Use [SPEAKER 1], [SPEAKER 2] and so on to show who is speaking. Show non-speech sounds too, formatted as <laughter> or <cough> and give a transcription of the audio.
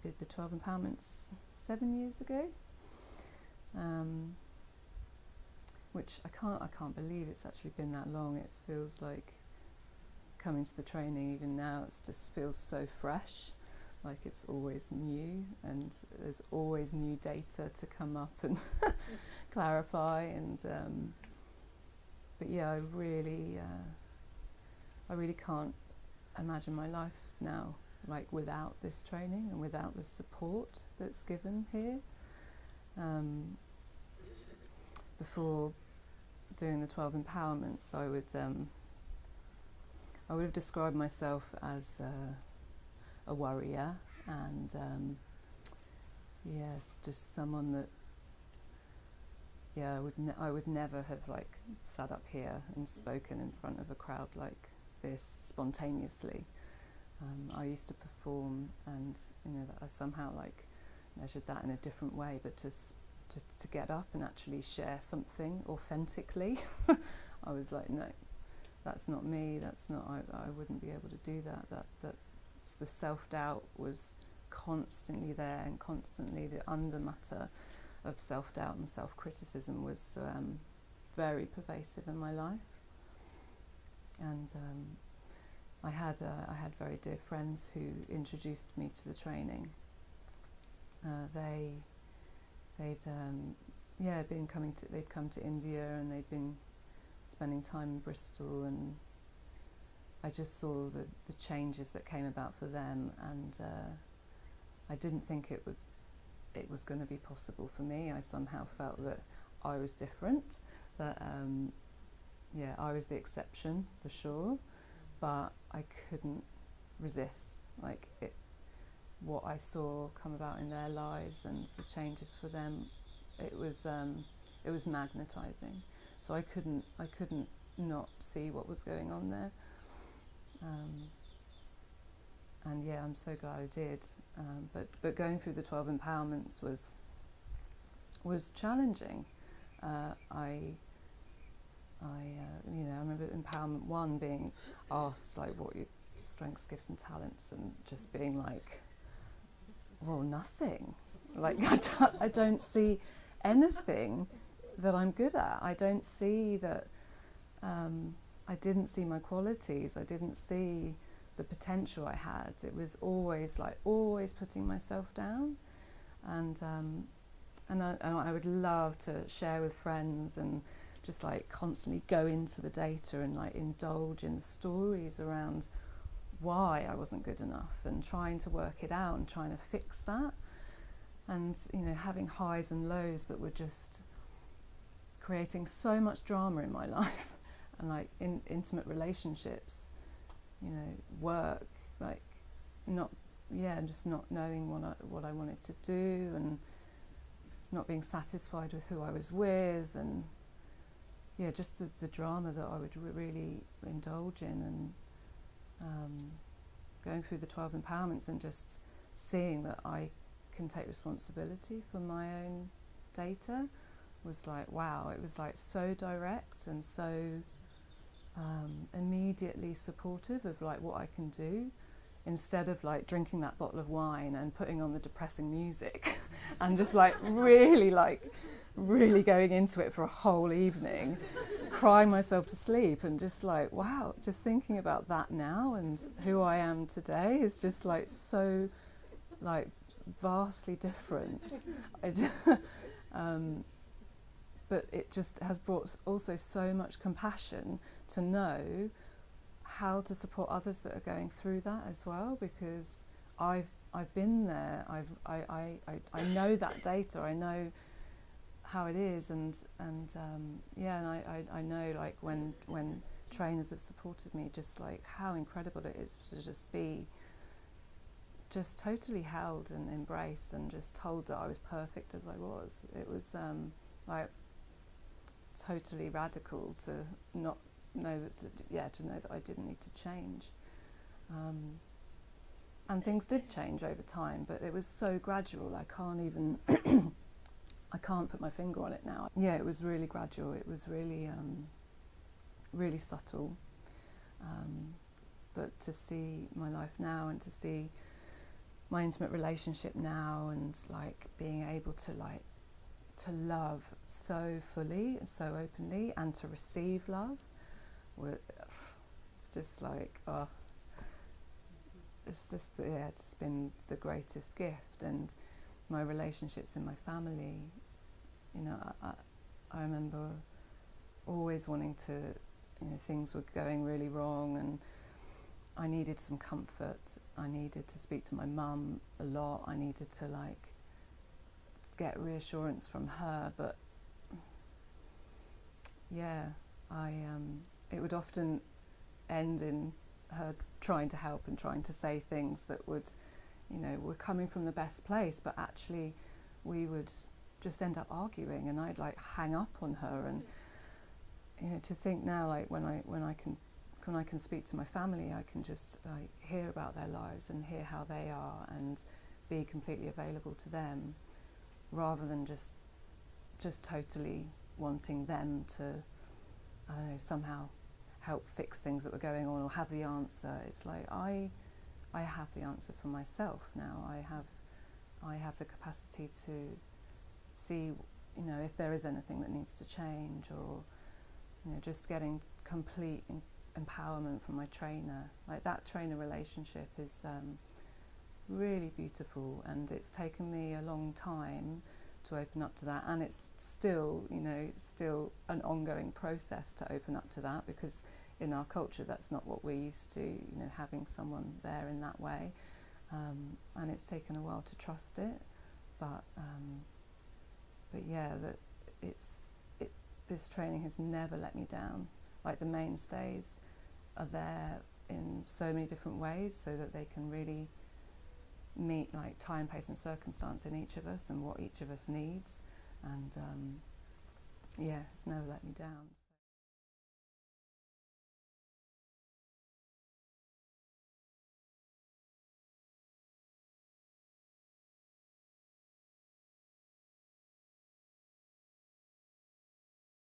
[SPEAKER 1] did the 12 empowerments seven years ago. Um, which I can't, I can't believe it's actually been that long. It feels like coming to the training even now, it just feels so fresh, like it's always new and there's always new data to come up and <laughs> clarify. And um, but yeah, I really, uh, I really can't imagine my life now like without this training and without the support that's given here. Um, before doing the 12 empowerments, I would um, I would have described myself as uh, a worrier and um, yes, just someone that yeah, I would I would never have like sat up here and spoken in front of a crowd like this spontaneously. Um, I used to perform, and you know, I somehow like measured that in a different way. But to to, to get up and actually share something authentically, <laughs> I was like, no, that's not me. That's not. I, I wouldn't be able to do that. That that the self doubt was constantly there, and constantly the undermatter of self doubt and self criticism was um, very pervasive in my life. And um, I had uh, I had very dear friends who introduced me to the training. Uh, they they'd um, yeah been coming to they'd come to India and they'd been spending time in Bristol and I just saw the the changes that came about for them and uh, I didn't think it would it was going to be possible for me. I somehow felt that I was different, that um, yeah I was the exception for sure but I couldn't resist like it what I saw come about in their lives and the changes for them it was um, it was magnetizing. So I couldn't I couldn't not see what was going on there. Um, and yeah I'm so glad I did. Um, but but going through the 12 empowerments was was challenging. Uh, I I, uh, you know, I remember Empowerment One being asked like what your strengths, gifts, and talents, and just being like, well, nothing. Like <laughs> I don't, I don't see anything that I'm good at. I don't see that. Um, I didn't see my qualities. I didn't see the potential I had. It was always like always putting myself down, and um, and I, and I would love to share with friends and just like constantly go into the data and like indulge in stories around why I wasn't good enough and trying to work it out and trying to fix that. And you know having highs and lows that were just creating so much drama in my <laughs> life and like in intimate relationships you know work like not yeah just not knowing what I, what I wanted to do and not being satisfied with who I was with and yeah, just the, the drama that I would really indulge in and um, going through the 12 empowerments and just seeing that I can take responsibility for my own data was like, wow, it was like so direct and so um, immediately supportive of like what I can do instead of like drinking that bottle of wine and putting on the depressing music <laughs> and just like really like really going into it for a whole evening, crying myself to sleep, and just like, wow, just thinking about that now and who I am today is just like so, like, vastly different. <laughs> um, but it just has brought also so much compassion to know how to support others that are going through that as well because I've I've been there. I've I, I, I, I know that data. I know how it is. And and um, yeah and I, I, I know like when when trainers have supported me just like how incredible it is to just be just totally held and embraced and just told that I was perfect as I was. It was um, like totally radical to not know that yeah to know that I didn't need to change um, and things did change over time but it was so gradual I can't even <coughs> I can't put my finger on it now. Yeah, it was really gradual. It was really, um, really subtle. Um, but to see my life now and to see my intimate relationship now and like being able to like to love so fully and so openly and to receive love it's just like oh it's just yeah it's been the greatest gift. And my relationships in my family you know I, I remember always wanting to you know things were going really wrong and I needed some comfort. I needed to speak to my mum a lot. I needed to like get reassurance from her. But yeah I um it would often end in her trying to help and trying to say things that would, you know, were coming from the best place, but actually we would just end up arguing and I'd like hang up on her and you know to think now like when I when I can when I can speak to my family I can just like hear about their lives and hear how they are and be completely available to them rather than just just totally wanting them to I don't know somehow help fix things that were going on or have the answer. It's like I, I have the answer for myself now. I have, I have the capacity to see, you know, if there is anything that needs to change or, you know, just getting complete empowerment from my trainer. Like that trainer relationship is um, really beautiful and it's taken me a long time to open up to that. And it's still you know still an ongoing process to open up to that because in our culture that's not what we're used to you know having someone there in that way. Um, and it's taken a while to trust it. But um, but yeah that it's it, this training has never let me down. Like the mainstays are there in so many different ways so that they can really meet like time, pace, and circumstance in each of us and what each of us needs. And um, yeah, it's never let me down.